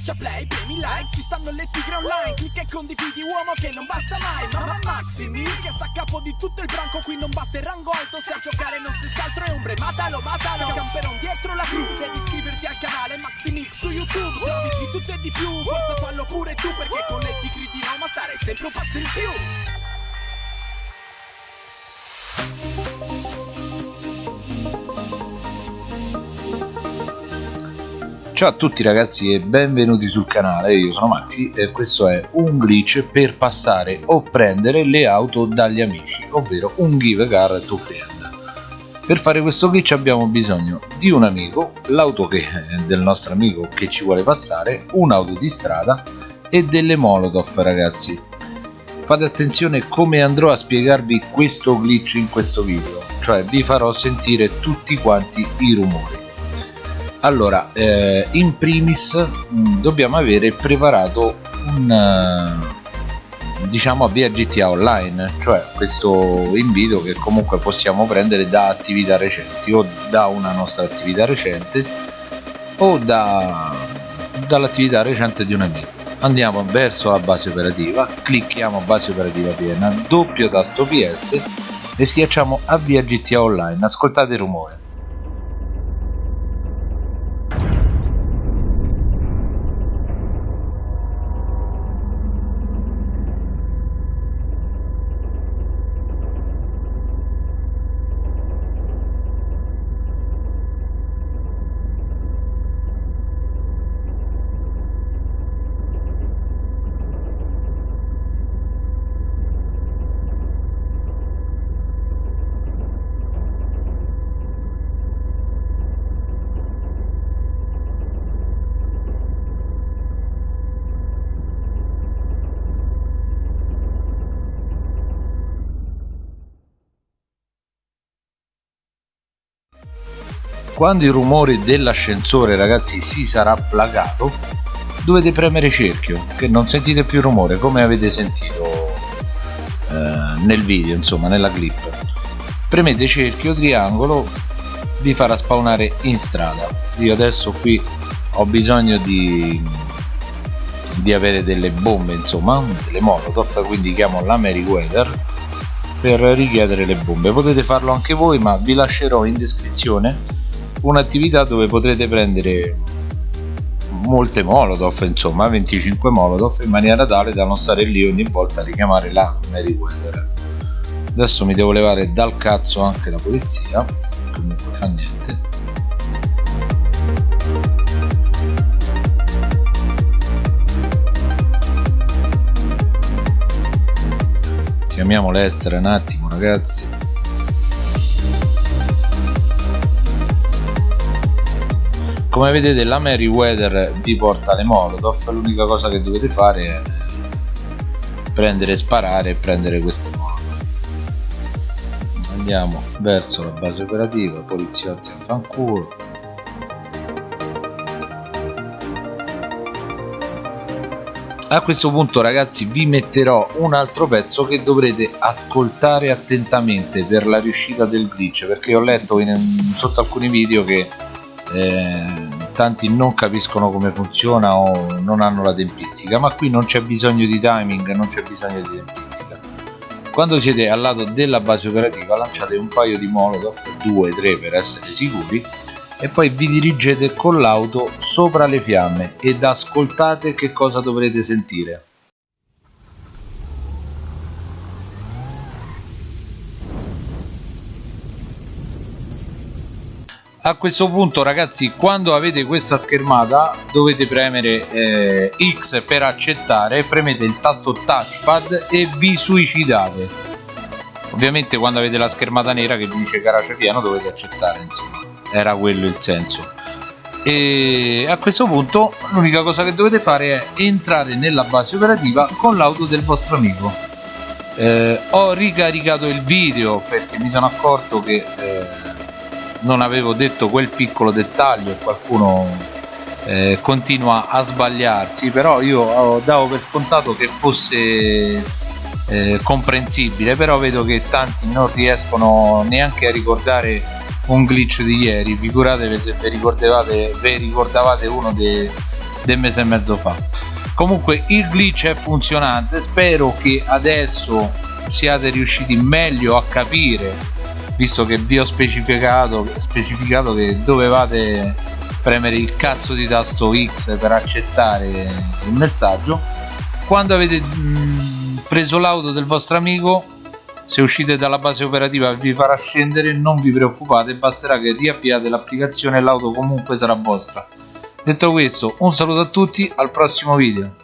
Schiaccia play, premi like, ci stanno le tigre online Clicca e condividi uomo che non basta mai Mamma Maximi che sta a capo di tutto il branco Qui non basta il rango alto, se a giocare non stessi altro è ombre Matalo, matalo, camperon dietro la crew Devi iscriverti al canale Maximix su YouTube Se di tutto e di più, forza fallo pure tu Perché con le tigri di Roma stare sempre un passo in più Ciao a tutti ragazzi e benvenuti sul canale, io sono Maxi e questo è un glitch per passare o prendere le auto dagli amici, ovvero un give car to friend. Per fare questo glitch abbiamo bisogno di un amico, l'auto del nostro amico che ci vuole passare, un'auto di strada e delle molotov ragazzi. Fate attenzione come andrò a spiegarvi questo glitch in questo video, cioè vi farò sentire tutti quanti i rumori allora eh, in primis mh, mm, dobbiamo avere preparato un uh, diciamo via GTA Online cioè questo invito che comunque possiamo prendere da attività recenti o da una nostra attività recente o da, dall'attività recente di un amico. Andiamo verso la base operativa clicchiamo base operativa piena doppio tasto PS e schiacciamo avvia GTA Online. Ascoltate il rumore quando il rumore dell'ascensore ragazzi si sarà plagato dovete premere cerchio che non sentite più rumore come avete sentito eh, nel video insomma nella clip. Premete cerchio triangolo vi farà spawnare in strada. Io adesso qui ho bisogno di di avere delle bombe insomma delle molotov quindi chiamo la Meriwether per richiedere le bombe. Potete farlo anche voi ma vi lascerò in descrizione un'attività dove potrete prendere molte molotov insomma 25 molotov in maniera tale da non stare lì ogni volta a richiamare la Meriwether. Adesso mi devo levare dal cazzo anche la polizia comunque fa niente. Chiamiamo l'estera un attimo ragazzi come vedete la Meriwether vi porta le molotov. L'unica cosa che dovete fare è prendere sparare e prendere queste molotov. Andiamo verso la base operativa poliziotti a fanculo. A questo punto ragazzi vi metterò un altro pezzo che dovrete ascoltare attentamente per la riuscita del glitch perché ho letto in, sotto alcuni video che eh, tanti non capiscono come funziona o non hanno la tempistica ma qui non c'è bisogno di timing non c'è bisogno di tempistica. Quando siete al lato della base operativa lanciate un paio di molotov 2-3 per essere sicuri e poi vi dirigete con l'auto sopra le fiamme ed ascoltate che cosa dovrete sentire a questo punto ragazzi quando avete questa schermata dovete premere eh, X per accettare premete il tasto touchpad e vi suicidate. Ovviamente quando avete la schermata nera che vi dice garage pieno dovete accettare insomma. Era quello il senso. E a questo punto l'unica cosa che dovete fare è entrare nella base operativa con l'auto del vostro amico. Eh, ho ricaricato il video perché mi sono accorto che eh, non avevo detto quel piccolo dettaglio e qualcuno eh, continua a sbagliarsi però io davo per scontato che fosse eh, comprensibile però vedo che tanti non riescono neanche a ricordare un glitch di ieri. Figuratevi se vi ricordavate, vi ricordavate uno de, del mese e mezzo fa. Comunque il glitch è funzionante. Spero che adesso siate riusciti meglio a capire visto che vi ho specificato, specificato che dovevate premere il cazzo di tasto X per accettare il messaggio quando avete preso l'auto del vostro amico se uscite dalla base operativa vi farà scendere non vi preoccupate basterà che riavviate l'applicazione e l'auto comunque sarà vostra. Detto questo un saluto a tutti al prossimo video